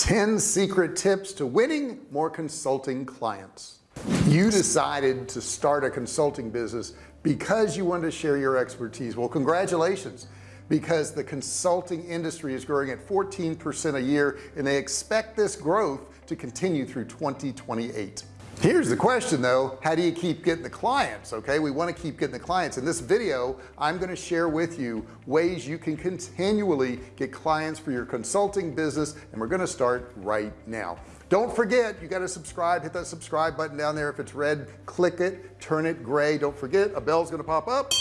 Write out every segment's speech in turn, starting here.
10 secret tips to winning more consulting clients. You decided to start a consulting business because you wanted to share your expertise. Well congratulations because the consulting industry is growing at 14% a year and they expect this growth to continue through 2028 here's the question though. How do you keep getting the clients okay? We want to keep getting the clients. In this video I'm going to share with you ways you can continually get clients for your consulting business and we're going to start right now. Don't forget you got to subscribe. Hit that subscribe button down there. If it's red click it. Turn it gray. Don't forget a bell's going to pop up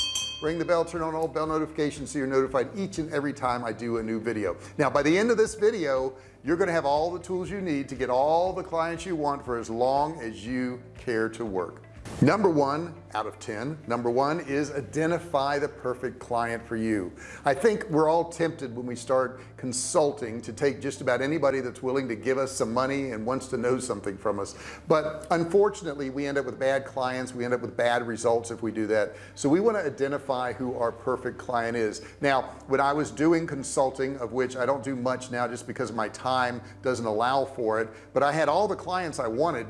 ring the bell turn on all bell notifications so you're notified each and every time I do a new video. Now by the end of this video you're going to have all the tools you need to get all the clients you want for as long as you care to work number one out of 10 number one is identify the perfect client for you. I think we're all tempted when we start consulting to take just about anybody that's willing to give us some money and wants to know something from us. But unfortunately we end up with bad clients we end up with bad results if we do that. So we want to identify who our perfect client is. Now when I was doing consulting of which I don't do much now just because my time doesn't allow for it but I had all the clients I wanted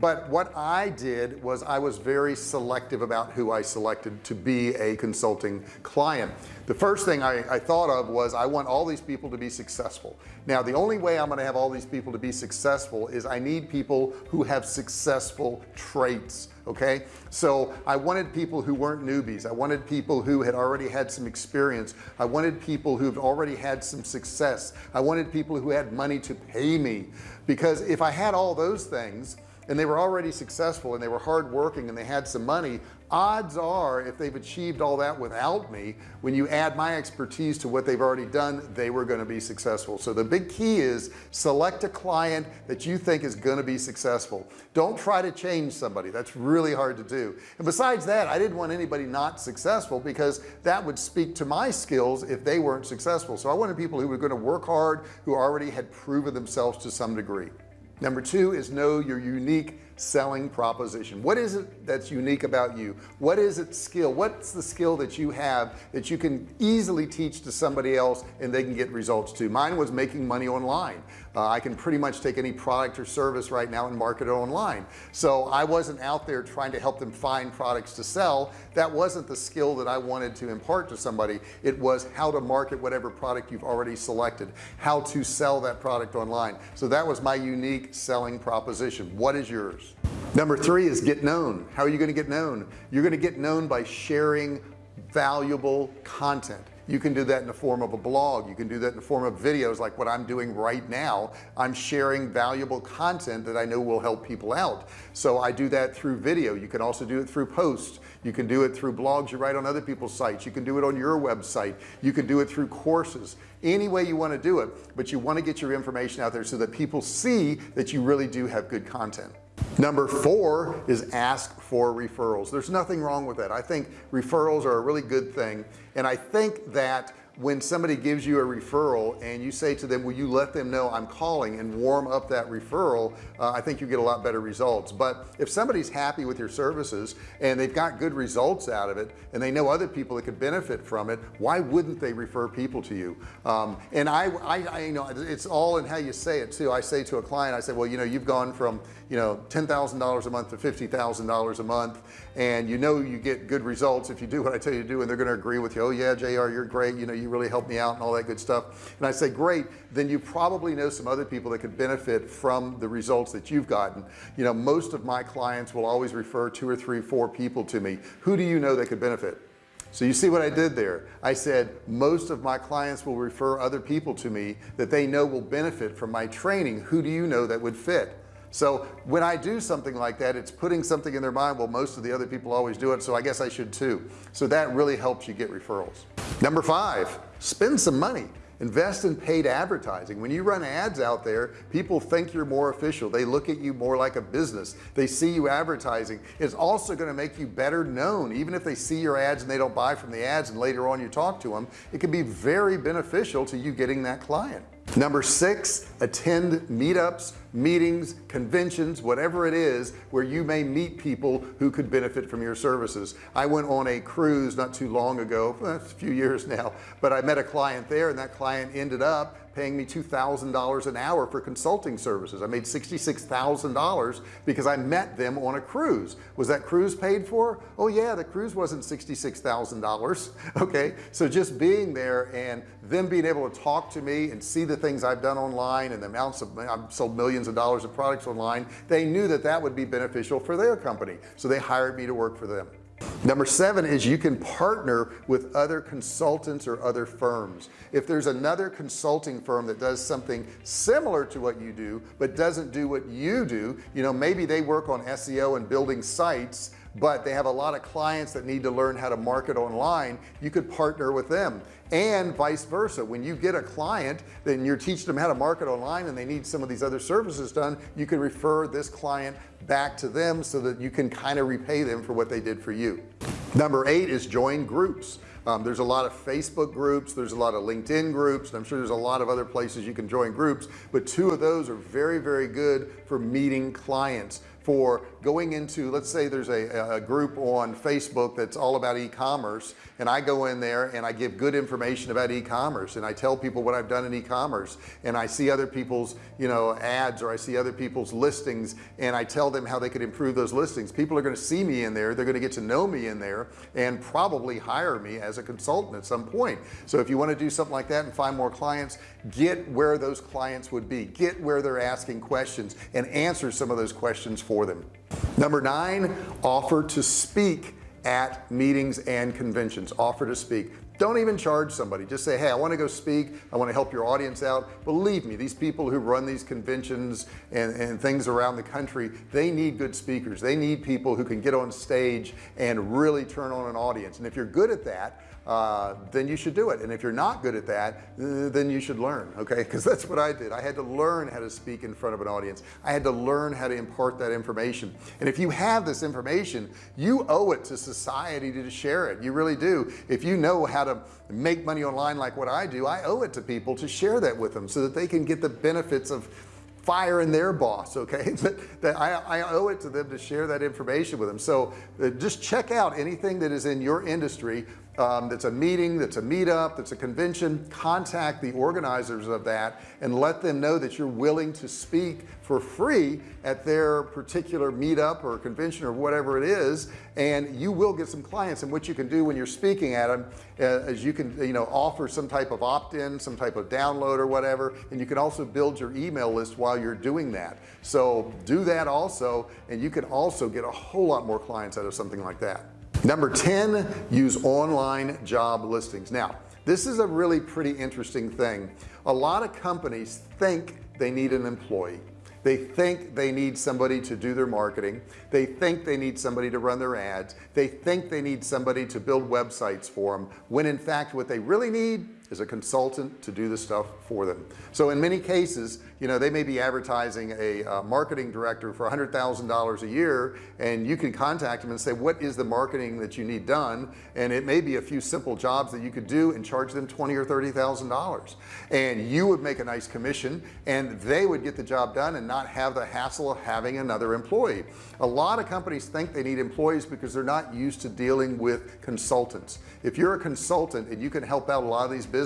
but what I did was I was very selective about who I selected to be a consulting client. The first thing I, I thought of was I want all these people to be successful. Now the only way I'm going to have all these people to be successful is I need people who have successful traits okay? So I wanted people who weren't newbies. I wanted people who had already had some experience. I wanted people who've already had some success. I wanted people who had money to pay me. Because if I had all those things and they were already successful and they were hardworking and they had some money. Odds are if they've achieved all that without me when you add my expertise to what they've already done they were going to be successful. So the big key is select a client that you think is going to be successful. Don't try to change somebody. That's really hard to do. And besides that I didn't want anybody not successful because that would speak to my skills if they weren't successful. So I wanted people who were going to work hard who already had proven themselves to some degree number two is know your unique selling proposition? What is it that's unique about you? What is it skill? What's the skill that you have that you can easily teach to somebody else and they can get results too mine was making money online. Uh, I can pretty much take any product or service right now and market it online. So I wasn't out there trying to help them find products to sell. That wasn't the skill that I wanted to impart to somebody. It was how to market whatever product you've already selected how to sell that product online. So that was my unique selling proposition. What is yours number three is get known. How are you going to get known? You're going to get known by sharing valuable content. You can do that in the form of a blog. You can do that in the form of videos like what I'm doing right now. I'm sharing valuable content that I know will help people out. So I do that through video. You can also do it through posts. You can do it through blogs you write on other people's sites. You can do it on your website. You can do it through courses. Any way you want to do it but you want to get your information out there so that people see that you really do have good content number four is ask for referrals. There's nothing wrong with that. I think referrals are a really good thing. And I think that when somebody gives you a referral and you say to them will you let them know I'm calling and warm up that referral? Uh, I think you get a lot better results. But if somebody's happy with your services and they've got good results out of it and they know other people that could benefit from it why wouldn't they refer people to you? Um, and I, I, I you know it's all in how you say it too. I say to a client I say well you know you've gone from you know $10,000 a month to $50,000 a month and you know you get good results if you do what I tell you to do and they're going to agree with you. Oh yeah JR you're great. You know you really helped me out and all that good stuff. And I say great. Then you probably know some other people that could benefit from the results that you've gotten. You know most of my clients will always refer two or three four people to me. Who do you know that could benefit? So you see what I did there? I said most of my clients will refer other people to me that they know will benefit from my training. Who do you know that would fit so when I do something like that it's putting something in their mind well most of the other people always do it so I guess I should too. So that really helps you get referrals. Number five spend some money. Invest in paid advertising. When you run ads out there people think you're more official. They look at you more like a business. They see you advertising. It's also going to make you better known. Even if they see your ads and they don't buy from the ads and later on you talk to them it can be very beneficial to you getting that client. Number six attend meetups meetings conventions whatever it is where you may meet people who could benefit from your services. I went on a cruise not too long ago a few years now but I met a client there and that client ended up paying me $2,000 an hour for consulting services. I made $66,000 because I met them on a cruise. Was that cruise paid for? Oh yeah the cruise wasn't $66,000 okay? So just being there and them being able to talk to me and see the things I've done online and the amounts of I've sold millions of dollars of products online they knew that that would be beneficial for their company. So they hired me to work for them. Number seven is you can partner with other consultants or other firms. If there's another consulting firm that does something similar to what you do but doesn't do what you do you know maybe they work on SEO and building sites but they have a lot of clients that need to learn how to market online. You could partner with them. And vice versa. When you get a client then you're teaching them how to market online and they need some of these other services done you can refer this client back to them so that you can kind of repay them for what they did for you. Number eight is join groups. Um, there's a lot of Facebook groups there's a lot of LinkedIn groups I'm sure there's a lot of other places you can join groups but two of those are very very good for meeting clients. For going into let's say there's a, a group on Facebook that's all about e-commerce and I go in there and I give good information about e-commerce and I tell people what I've done in e-commerce and I see other people's you know ads or I see other people's listings and I tell them how they could improve those listings. People are going to see me in there they're going to get to know me in there and probably hire me as a consultant at some point. So if you want to do something like that and find more clients get where those clients would be. Get where they're asking questions and answer some of those questions for for them number nine offer to speak at meetings and conventions. Offer to speak. Don't even charge somebody. Just say hey I want to go speak. I want to help your audience out. Believe me these people who run these conventions and, and things around the country they need good speakers. They need people who can get on stage and really turn on an audience. And if you're good at that uh, then you should do it. And if you're not good at that uh, then you should learn okay? Because that's what I did. I had to learn how to speak in front of an audience. I had to learn how to impart that information. And if you have this information you owe it to society to share it. You really do. If you know how to make money online like what I do I owe it to people to share that with them so that they can get the benefits of firing their boss okay? But that I, I, owe it to them to share that information with them. So uh, just check out anything that is in your industry um, that's a meeting that's a meetup that's a convention. Contact the organizers of that and let them know that you're willing to speak for free at their particular meetup or convention or whatever it is and you will get some clients. And what you can do when you're speaking at them uh, is you can you know offer some type of opt-in some type of download or whatever and you can also build your email list while you're doing that. So do that also and you can also get a whole lot more clients out of something like that number 10 use online job listings. Now this is a really pretty interesting thing. A lot of companies think they need an employee. They think they need somebody to do their marketing. They think they need somebody to run their ads. They think they need somebody to build websites for them when in fact what they really need is a consultant to do the stuff for them. So in many cases you know they may be advertising a uh, marketing director for hundred thousand dollars a year and you can contact them and say what is the marketing that you need done? And it may be a few simple jobs that you could do and charge them twenty or thirty thousand dollars. And you would make a nice commission and they would get the job done and not have the hassle of having another employee. A lot of companies think they need employees because they're not used to dealing with consultants. If you're a consultant and you can help out a lot of these businesses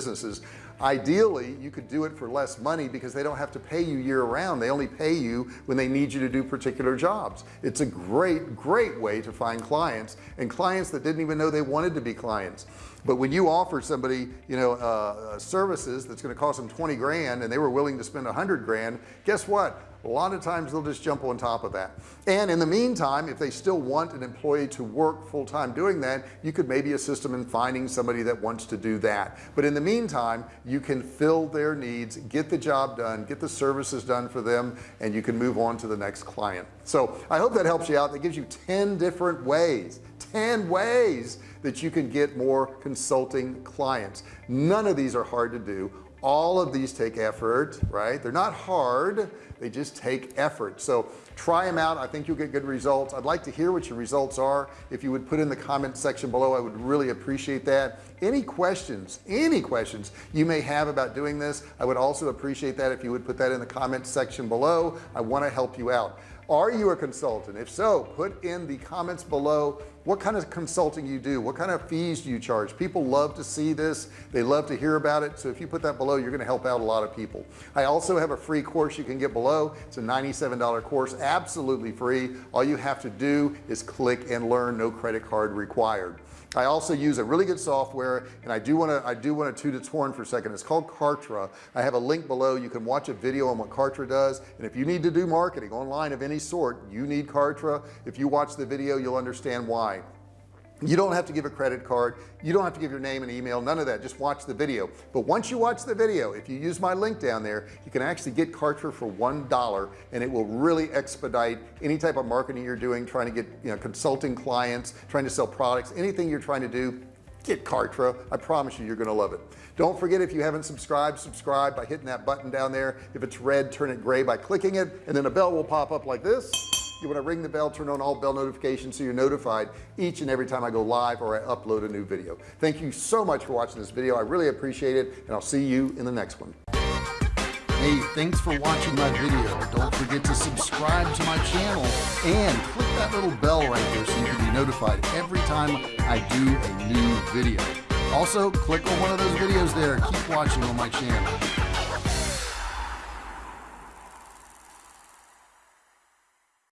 ideally you could do it for less money because they don't have to pay you year-round they only pay you when they need you to do particular jobs. It's a great great way to find clients and clients that didn't even know they wanted to be clients. But when you offer somebody you know uh, services that's going to cost them 20 grand and they were willing to spend a hundred grand guess what a lot of times they'll just jump on top of that. And in the meantime if they still want an employee to work full-time doing that you could maybe assist them in finding somebody that wants to do that. But in the meantime you can fill their needs get the job done get the services done for them and you can move on to the next client. So I hope that helps you out. That gives you 10 different ways 10 ways that you can get more consulting clients. None of these are hard to do all of these take effort right? They're not hard they just take effort. So try them out I think you'll get good results. I'd like to hear what your results are. If you would put in the comment section below I would really appreciate that. Any questions any questions you may have about doing this I would also appreciate that if you would put that in the comment section below. I want to help you out are you a consultant? If so put in the comments below what kind of consulting you do what kind of fees do you charge? People love to see this. They love to hear about it. So if you put that below you're going to help out a lot of people. I also have a free course you can get below. It's a $97 course absolutely free. All you have to do is click and learn no credit card required I also use a really good software and I do want to I do want to toot its horn for a second. It's called Kartra. I have a link below. You can watch a video on what Kartra does. And if you need to do marketing online of any sort you need Kartra. If you watch the video you'll understand why you don't have to give a credit card. You don't have to give your name and email none of that. Just watch the video. But once you watch the video if you use my link down there you can actually get Kartra for one dollar and it will really expedite any type of marketing you're doing trying to get you know consulting clients trying to sell products anything you're trying to do get Kartra I promise you you're gonna love it. Don't forget if you haven't subscribed subscribe by hitting that button down there. If it's red turn it gray by clicking it and then a bell will pop up like this you want to ring the bell turn on all bell notifications so you're notified each and every time I go live or I upload a new video thank you so much for watching this video I really appreciate it and I'll see you in the next one Hey, thanks for watching my video. Don't forget to subscribe to my channel and click that little bell right there so you can be notified every time I do a new video. Also, click on one of those videos there. Keep watching on my channel.